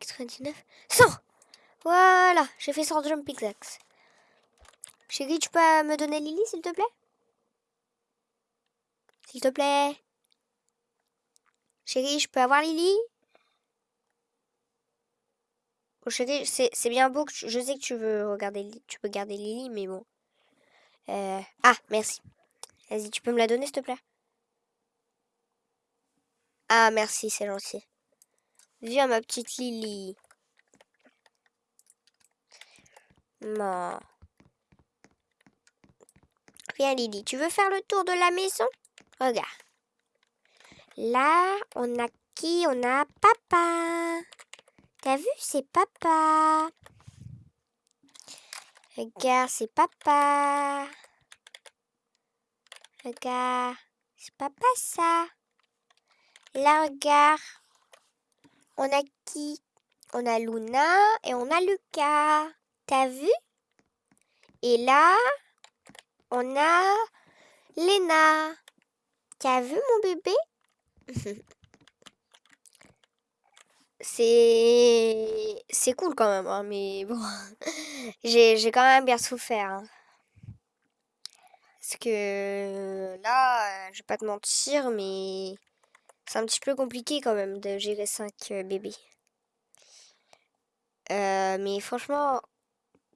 99, 100 Voilà, j'ai fait 100 jump pickaxe. Chérie, tu peux me donner Lily, s'il te plaît? S'il te plaît Chérie, je peux avoir Lily? Chérie, c'est bien beau que je sais que tu veux regarder, tu peux garder Lily, mais bon. Euh, ah, merci. Vas-y, tu peux me la donner, s'il te plaît? Ah, merci, c'est gentil. Viens, ma petite Lily. Viens, Lily. Tu veux faire le tour de la maison? Regarde. Là, on a qui? On a papa. T'as vu, c'est papa. Regarde, c'est papa. Regarde, c'est papa ça. Là, regarde. On a qui? On a Luna et on a Lucas. T'as vu? Et là, on a Lena. T'as vu mon bébé? C'est c'est cool quand même, hein, mais bon, j'ai quand même bien souffert. Hein. Parce que là, je vais pas te mentir, mais c'est un petit peu compliqué quand même de gérer 5 euh, bébés. Euh, mais franchement,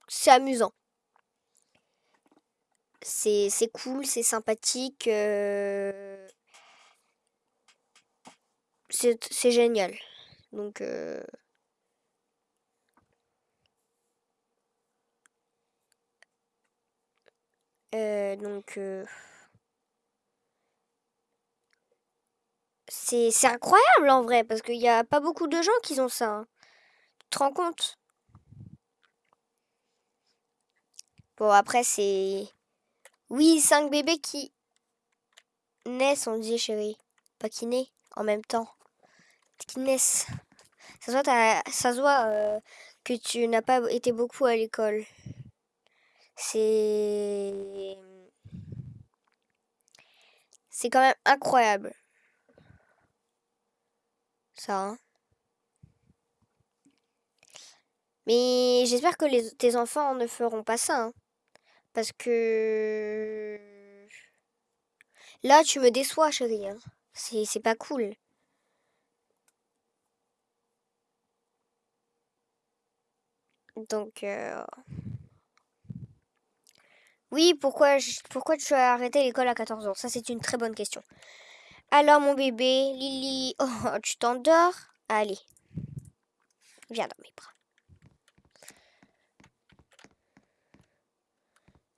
c'est amusant. C'est cool, c'est sympathique. Euh, c'est génial. Donc... donc c'est incroyable en vrai, parce qu'il n'y a pas beaucoup de gens qui ont ça. Hein. Tu te rends compte? Bon, après, c'est... Oui, cinq bébés qui naissent, on dit, chérie. Pas qui naissent en même temps. Qui naissent. Ça se voit, ça euh, que tu n'as pas été beaucoup à l'école. C'est... C'est quand même incroyable. Ça, hein. Mais j'espère que les, tes enfants ne feront pas ça. Hein. Parce que... Là, tu me déçois, chérie. Hein. C'est pas cool. Donc... Euh, oui, pourquoi, pourquoi tu as arrêté l'école à 14 ans? Ça, c'est une très bonne question. Alors, mon bébé, Lily, oh, tu t'endors? Allez, viens dans mes bras.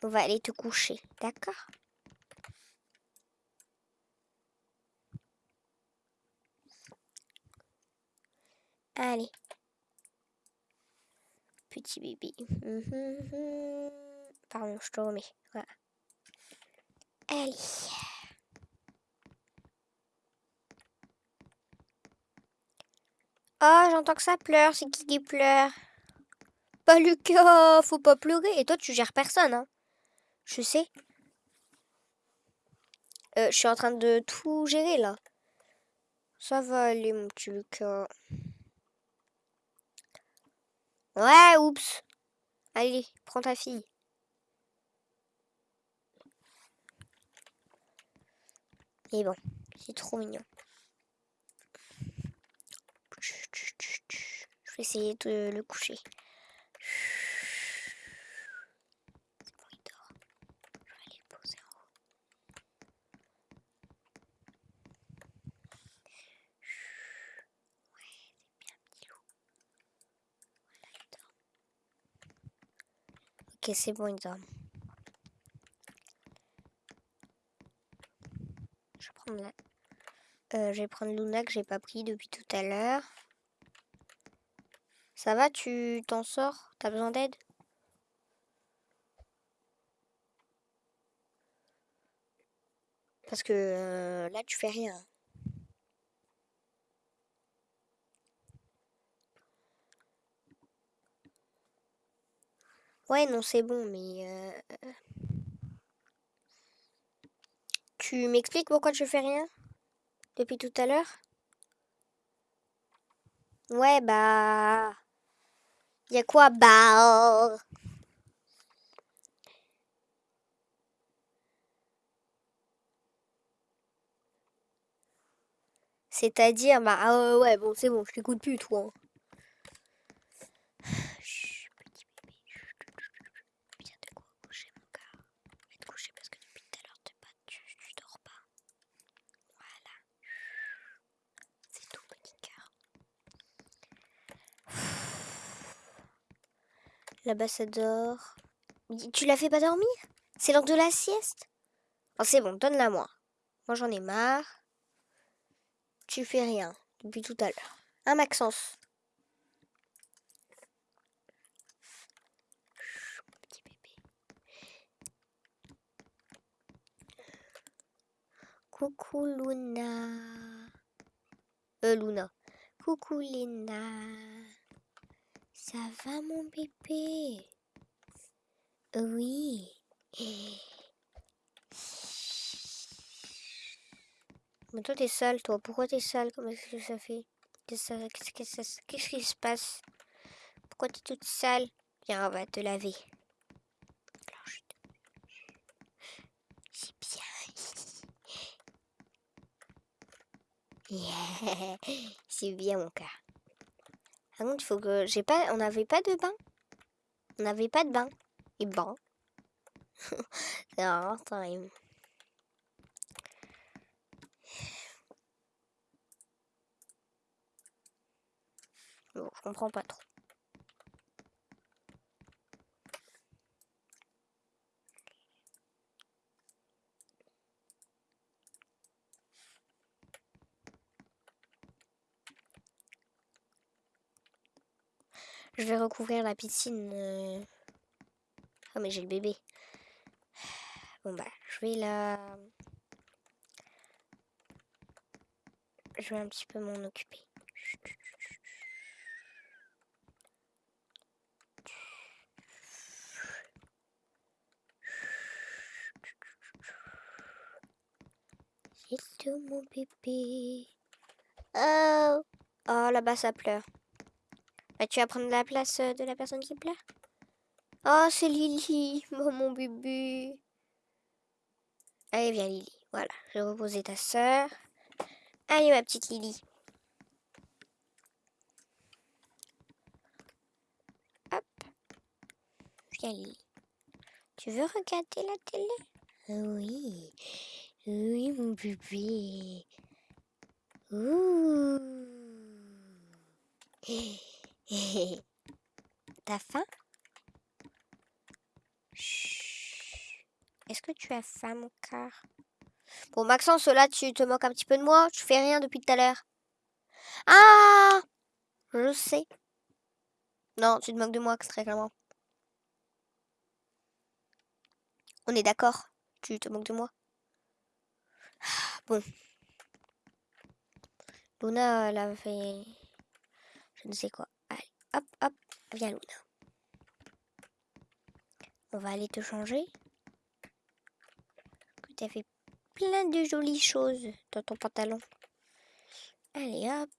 On va aller te coucher, d'accord? Allez. Petit bébé. Pardon, je te remets. Voilà. Allez. Oh, j'entends que ça pleure. C'est qui qui pleure Pas Lucas, faut pas pleurer. Et toi, tu gères personne, hein Je sais. Euh, je suis en train de tout gérer, là. Ça va aller, mon petit Lucas. Ouais, oups. Allez, prends ta fille. Et bon, c'est trop mignon. Je vais essayer de le coucher. C'est bon, il dort. Je vais aller le poser en haut. Ouais, c'est bien, petit loup. Voilà, il dort. Ok, c'est bon, il dort. Euh, je vais prendre Luna que j'ai pas pris depuis tout à l'heure. Ça va, tu t'en sors? T'as besoin d'aide? Parce que euh, là, tu fais rien. Ouais, non, c'est bon, mais... Euh, tu m'expliques pourquoi tu fais rien? Depuis tout à l'heure? Ouais, bah... Y a quoi Bah... C'est-à-dire, bah, ah ouais, bon, c'est bon, je t'écoute plus, toi. Chut, petit bébé. Viens te coucher, mon gars. Viens te coucher parce que depuis tout à l'heure, tu, tu dors pas. Voilà. C'est tout, petit cœur. Là-bas, ça dort. Tu la fais pas dormir? C'est l'heure de la sieste? Oh, c'est bon, donne-la moi. Moi, j'en ai marre. Tu fais rien depuis tout à l'heure. Hein, Maxence. Coucou Luna. Euh, Luna. Coucou Lina. Ça va mon bébé? Oui. Mais toi, t'es sale, toi. Pourquoi t'es sale? Comment est-ce que ça fait? Qu'est-ce qui se passe? Pourquoi t'es toute sale? Viens, on va te laver. C'est bien. C'est bien, mon cas. Il faut que... J'ai pas... On n'avait pas de bain. On n'avait pas de bain. Et bon. non, time. je comprends pas trop. Je vais recouvrir la piscine. Euh. Oh mais j'ai le bébé. Bon bah je vais la... Je vais un petit peu m'en occuper. tout mon bébé. Oh, oh là-bas ça pleure. Bah, tu vas prendre la place euh, de la personne qui pleure Oh, c'est Lily, mon bébé. Allez, viens Lily. Voilà, je vais reposer ta soeur. Allez, ma petite Lily. Hop. Viens Lily. Tu veux regarder la télé? Oui. Oui, mon bébé. Ouh. T'as faim? Est-ce que tu as faim, mon cœur? Bon, Maxence, là, tu te moques un petit peu de moi. Tu fais rien depuis tout à l'heure. Ah Je sais. Non, tu te moques de moi, très clairement. On est d'accord Tu te moques de moi Bon. Luna, elle a fait... Je ne sais quoi. Hop, hop. Viens, Luna. On va aller te changer. Tu as fait plein de jolies choses dans ton pantalon. Allez, hop.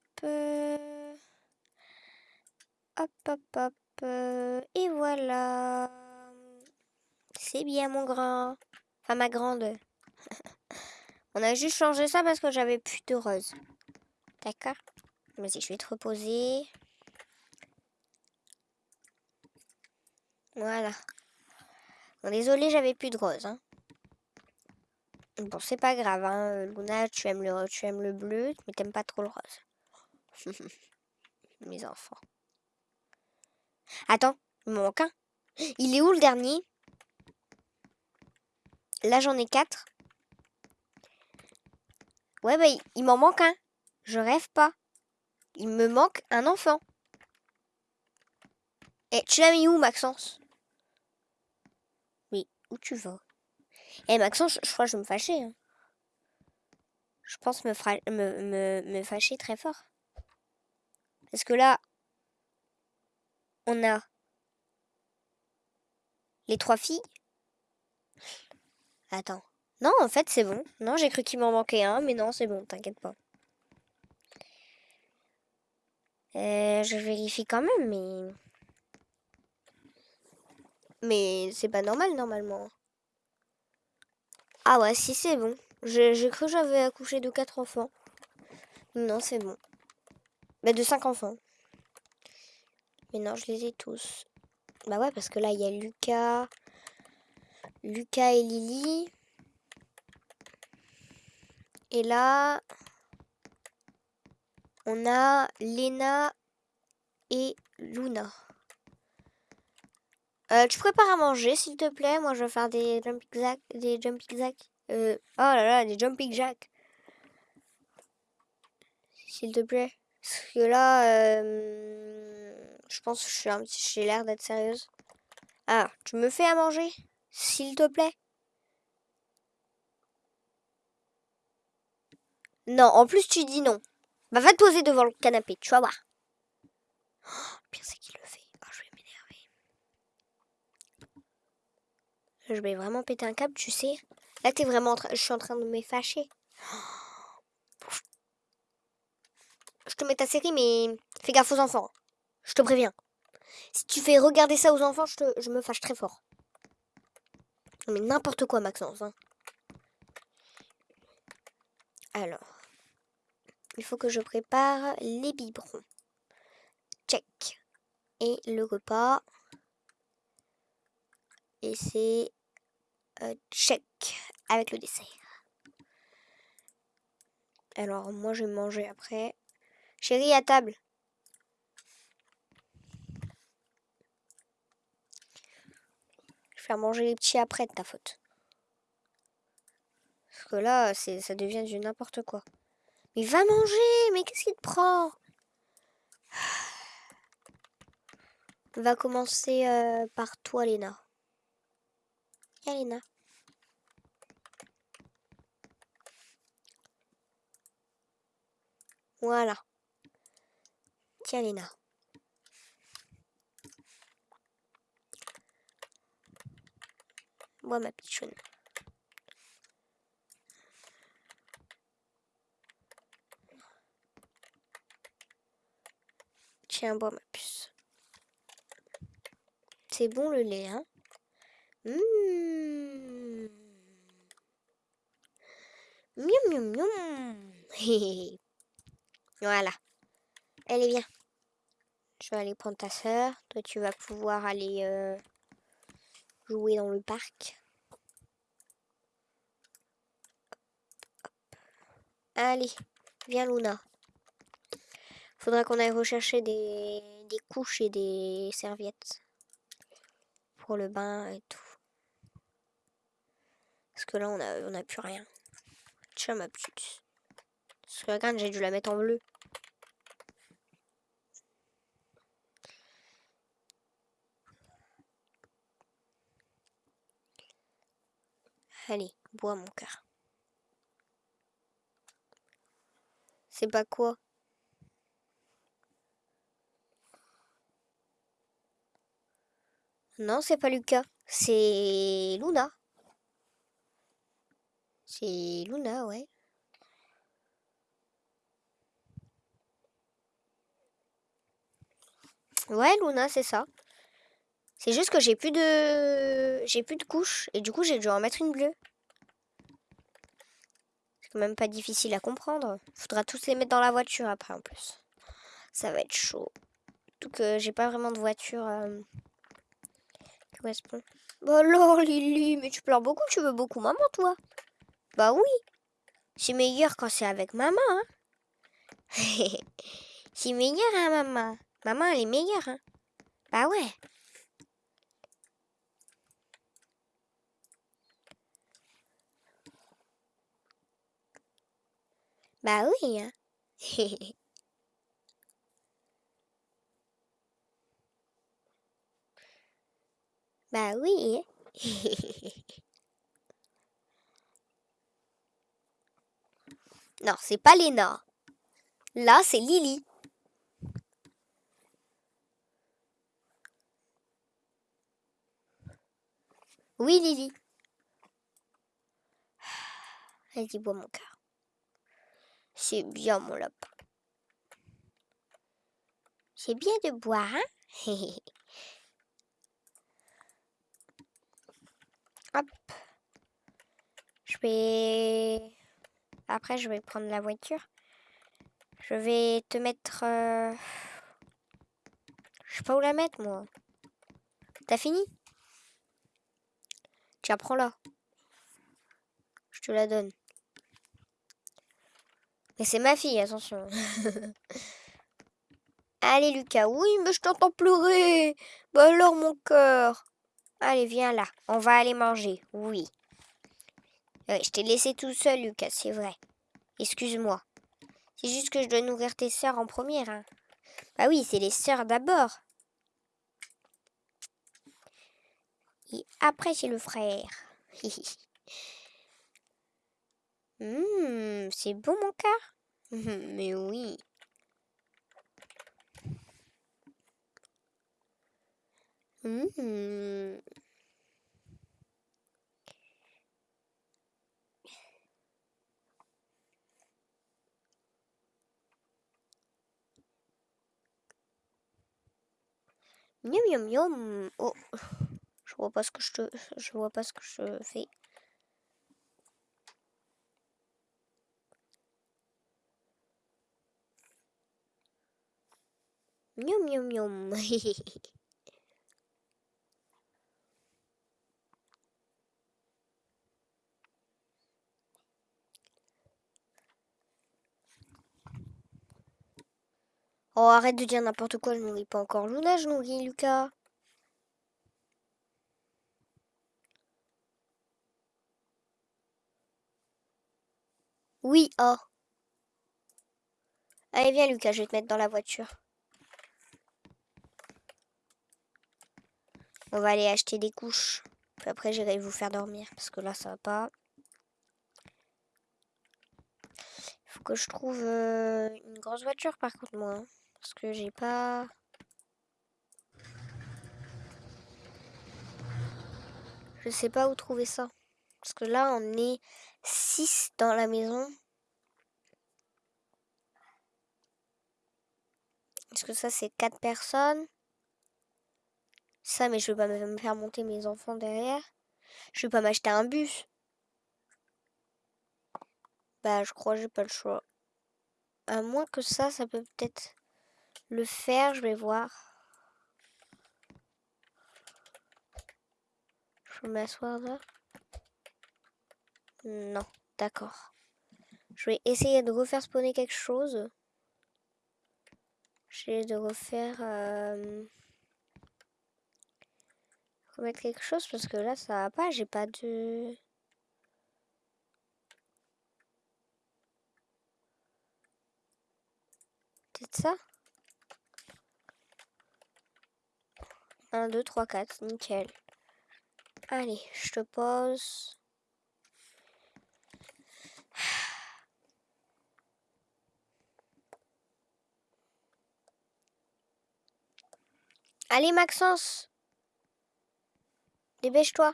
Hop, hop, hop. Et voilà. C'est bien, mon grand. Enfin, ma grande. On a juste changé ça parce que j'avais plus de rose. D'accord? Vas-y, je vais te reposer. Voilà. Bon, désolé, j'avais plus de rose. Hein. Bon, c'est pas grave. Hein. Luna, tu aimes, le, tu aimes le bleu, mais t'aimes pas trop le rose. Mes enfants. Attends, il me manque un. Il est où le dernier? Là, j'en ai quatre. Ouais, bah, il, m'en manque un. Je rêve pas. Il me manque un enfant. Et eh, tu l'as mis où, Maxence? tu vas. Et Maxence, je crois que je me fâcher. Hein. Je pense me, fra... fâcher très fort. Parce que là, on a les trois filles. Attends. Non, en fait, c'est bon. Non, j'ai cru qu'il m'en manquait un, mais non, c'est bon, t'inquiète pas. Euh, je vérifie quand même, mais... Mais c'est pas normal, normalement. Ah ouais, si, c'est bon. J'ai cru que j'avais accouché de 4 enfants. Non, c'est bon. Bah, de 5 enfants. Mais non, je les ai tous. Bah ouais, parce que là, il y a Lucas, Lucas et Lily. Et là, on a Lena et Luna. Euh, tu prépares à manger, s'il te plaît. Moi, je vais faire des jumping jacks. Des jumping. Euh, oh là là, des jumping jacks. S'il te plaît. Parce que là, euh, je pense que j'ai l'air d'être sérieuse. Ah, tu me fais à manger S'il te plaît? Non, en plus tu dis non. Bah, va te poser devant le canapé, tu vas voir. Oh, bien c'est qu'il le fait. Oh, je vais m'énerver. Je vais vraiment péter un câble, tu sais. Là, t'es vraiment Je suis en train de me fâcher. Je te mets ta série, mais fais gaffe aux enfants. Je te préviens. Si tu fais regarder ça aux enfants, je me fâche très fort. Mais n'importe quoi, Maxence. Hein. Alors. Il faut que je prépare les biberons. Check. Et le repas. Et c'est euh, check avec le dessert. Alors moi je vais manger après. Chérie à table. Je vais faire manger les petits après de ta faute. Parce que là, ça devient du n'importe quoi. Mais va manger Mais qu'est-ce qui te prend? Va commencer euh, par toi, Léna. Voilà. Tiens, Léna. Moi, ma pichonne. Tiens, bois ma puce. C'est bon le lait, hein? Mmh. Miam, miam, miam. voilà. Allez, viens. Je vais aller prendre ta soeur. Toi, tu vas pouvoir aller euh, jouer dans le parc. Allez, viens Luna. Faudra qu'on aille rechercher des couches et des serviettes. Pour le bain et tout. Parce que là, on a, on a plus rien. Tiens, ma petite. Parce que regarde, j'ai dû la mettre en bleu. Allez, bois mon cœur. C'est pas quoi? Non, c'est pas Lucas. C'est Luna. C'est Luna, ouais. Ouais, Luna, c'est ça. C'est juste que j'ai plus de j'ai plus de couches et du coup j'ai dû en mettre une bleue. C'est quand même pas difficile à comprendre. Faudra tous les mettre dans la voiture après en plus. Ça va être chaud. Tout que j'ai pas vraiment de voiture euh, qui correspond. Bah alors Lily, mais tu pleures beaucoup, tu veux beaucoup maman toi Bah oui. C'est meilleur quand c'est avec maman. Hein c'est meilleur hein maman. Maman elle est meilleure hein. Bah ouais. Bah oui, hein. bah oui. non, c'est pas Léna. Là, c'est Lily. Oui, Lily. Vas-y, bois mon cœur. C'est bien mon lapin. C'est bien de boire, hein? Hop. Je vais... Après, je vais prendre la voiture. Je vais te mettre... Euh, je sais pas où la mettre, moi. T'as fini? Tiens, prends-la. Je te la donne. Mais c'est ma fille, attention. Allez, Lucas. Oui, mais je t'entends pleurer. Bah alors, mon cœur. Allez, viens là. On va aller manger. Oui. Je t'ai laissé tout seul, Lucas, c'est vrai. Excuse-moi. C'est juste que je dois nourrir tes sœurs en première. Hein. Bah oui, c'est les sœurs d'abord. Et après, c'est le frère. Hum, c'est bon, mon cœur Mais oui. Mmh. Miam miam miam. Oh, je vois pas ce que je te, je vois pas ce que je fais. Miam miam miam. Oh, arrête de dire n'importe quoi, je nourris pas encore Luna, je nourris Lucas. Oui, oh. Allez, viens Lucas, je vais te mettre dans la voiture. On va aller acheter des couches. Puis après, j'irai vous faire dormir, parce que là, ça va pas. Il faut que je trouve euh, une grosse voiture, par contre, moi. Parce que j'ai pas... Je sais pas où trouver ça. Parce que là, on est 6 dans la maison. Est-ce que ça, c'est 4 personnes Ça, mais je vais pas me faire monter mes enfants derrière. Je vais pas m'acheter un bus. Bah, je crois que j'ai pas le choix. À moins que ça, ça peut peut-être le faire, je vais voir. Je vais m'asseoir là. Non, d'accord. Je vais essayer de refaire spawner quelque chose. J'ai de refaire... Euh, remettre quelque chose parce que là ça va pas, j'ai pas de... Peut-être ça? 1, 2, 3, 4. Nickel. Allez, je te pose. Allez, Maxence. Dépêche-toi.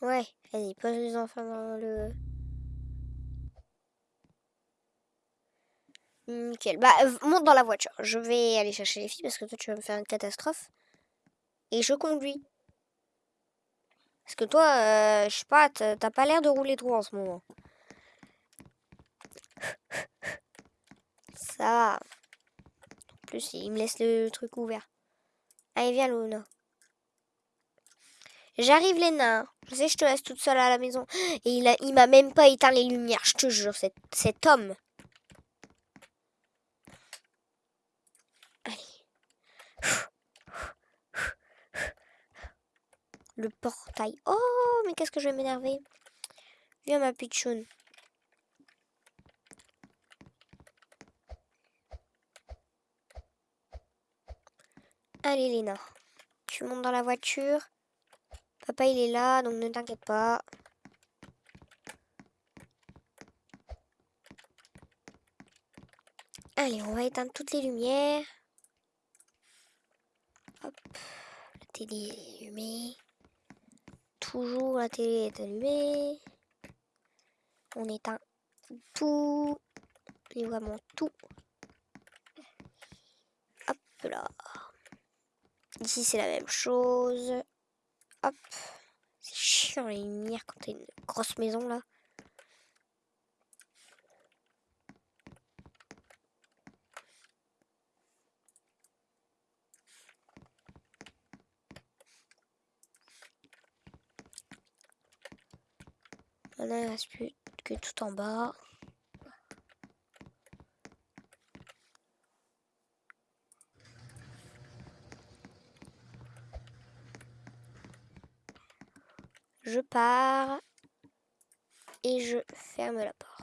Ouais, vas-y, pose les enfants dans le... Nickel. Bah, monte dans la voiture. Je vais aller chercher les filles parce que toi, tu vas me faire une catastrophe. Et je conduis. Parce que toi, euh, je sais pas, t'as pas l'air de rouler trop en ce moment. Ça va. En plus, il me laisse le truc ouvert. Allez, viens, Luna. J'arrive, Léna. Je sais, je te laisse toute seule à la maison. Et il m'a même pas éteint les lumières, je te jure, cet, cet homme. Le portail. Oh, mais qu'est-ce que je vais m'énerver. Viens, ma pitchoun. Allez, Léna. Tu montes dans la voiture. Papa, il est là, donc ne t'inquiète pas. Allez, on va éteindre toutes les lumières. Hop. La télé est allumée toujours la télé est allumée. On éteint tout, et vraiment tout. Hop là. Ici c'est la même chose. Hop. C'est chiant les lumières quand t'as une grosse maison là. Maintenant, il reste plus que tout en bas. Je pars et je ferme la porte.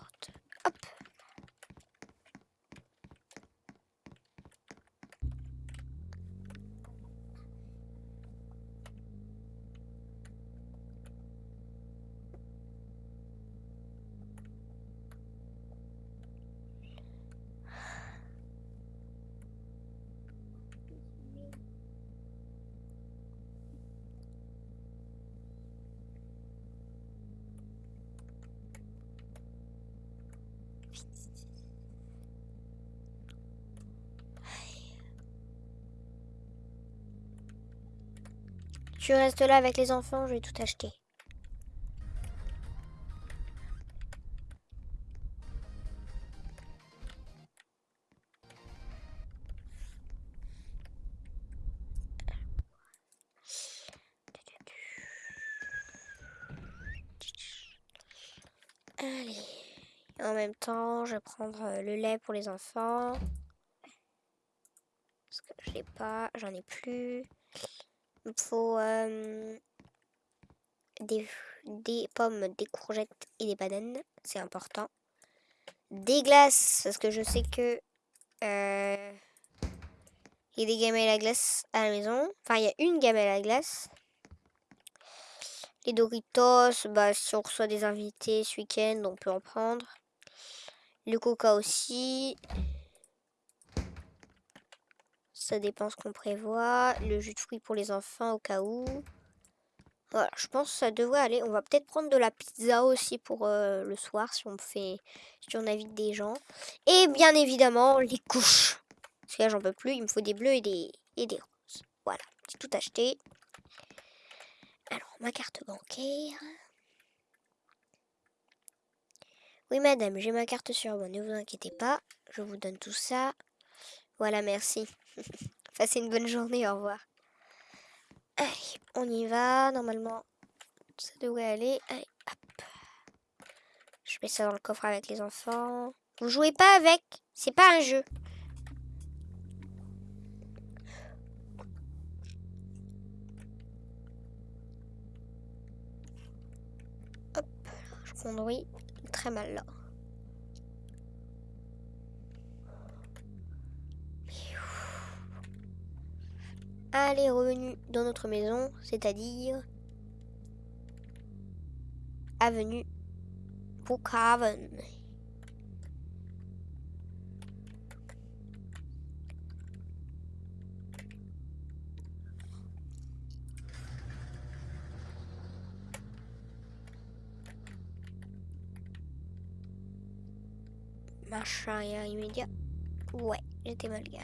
Tu restes là avec les enfants, je vais tout acheter. En même temps, je vais prendre euh, le lait pour les enfants. Parce que je l'ai pas, j'en ai plus. Il faut euh, des, pommes, des courgettes et des bananes. C'est important. Des glaces, parce que je sais que... Euh, il y a des gamelles à glace à la maison. Enfin, il y a une gamelle à glace. Les Doritos, bah, si on reçoit des invités ce week-end, on peut en prendre. Le coca aussi. Ça dépend ce qu'on prévoit. Le jus de fruits pour les enfants au cas où. Voilà, je pense que ça devrait aller. On va peut-être prendre de la pizza aussi pour euh, le soir si on fait, si on invite des gens. Et bien évidemment, les couches. Parce que là, j'en peux plus. Il me faut des bleus et des, et des roses. Voilà, j'ai tout acheté. Alors, ma carte bancaire. Oui, madame, j'ai ma carte sur moi. Ne vous inquiétez pas. Je vous donne tout ça. Voilà, merci. Passez une bonne journée, au revoir. Allez, on y va. Normalement, ça devrait aller. Allez, hop. Je mets ça dans le coffre avec les enfants. Vous jouez pas avec. C'est pas un jeu. Hop, je conduis mal là. Allez, revenu dans notre maison, c'est-à-dire avenue Brookhaven. Marche arrière immédiat. Ouais, j'étais mal garé.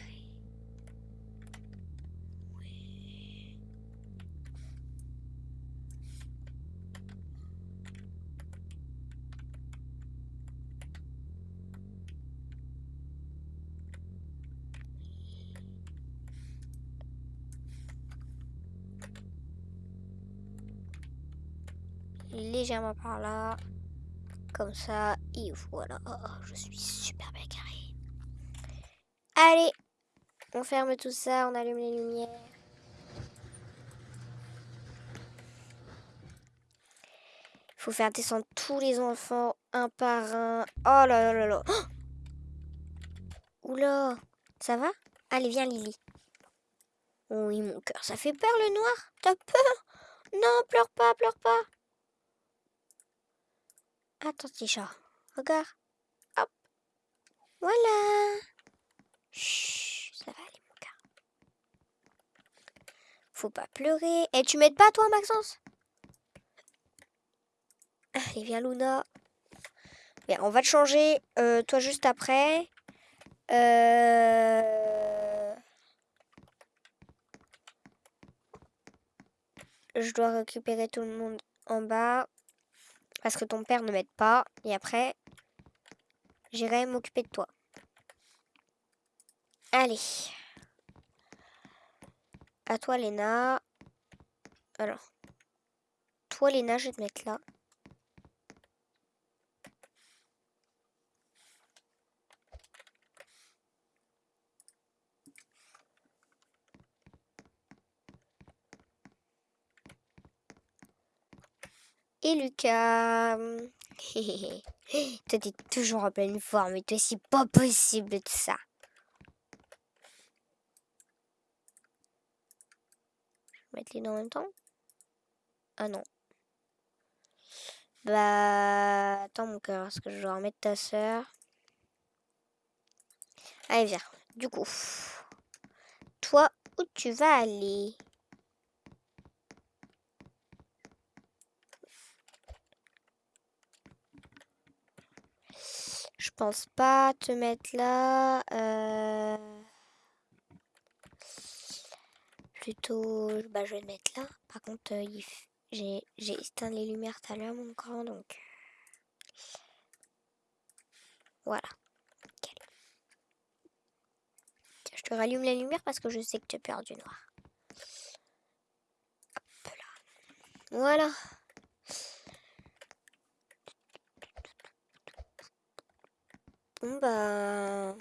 légèrement par là. Comme ça. Et voilà. Je suis super bien carré. Allez. On ferme tout ça. On allume les lumières. Il faut faire descendre tous les enfants un par un. Oh là là là là. Oula. Ça va? Allez, viens Lily. Oui, mon cœur, ça fait peur le noir T'as peur? Non, pleure pas, pleure pas. Attends, petit chat. Regarde. Hop. Voilà. Chut, ça va aller, mon gars. Faut pas pleurer. Et tu m'aides pas, toi, Maxence? Allez, viens, Luna. Bien, on va te changer, euh, toi, juste après. Euh... Je dois récupérer tout le monde en bas. Parce que ton père ne m'aide pas. Et après, j'irai m'occuper de toi. Allez. À toi, Léna. Alors. Toi, Léna, je vais te mettre là. Et Lucas. toi, t'es toujours en pleine forme et toi, c'est pas possible de ça. Je vais mettre les deux en même temps. Ah non. Bah, attends mon cœur, est-ce que je dois remettre ta soeur Allez, viens. Du coup, toi, où tu vas aller? Pense pas te mettre là. Euh, plutôt, bah, je vais te mettre là. Par contre, euh, j'ai éteint les lumières tout à l'heure, mon grand, donc... Voilà. Je te rallume la lumière parce que je sais que tu as peur du noir. Hop là. Voilà. Bon bah...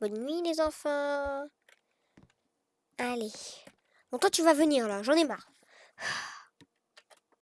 Bonne nuit les enfants. Allez. Bon toi tu vas venir là, j'en ai marre.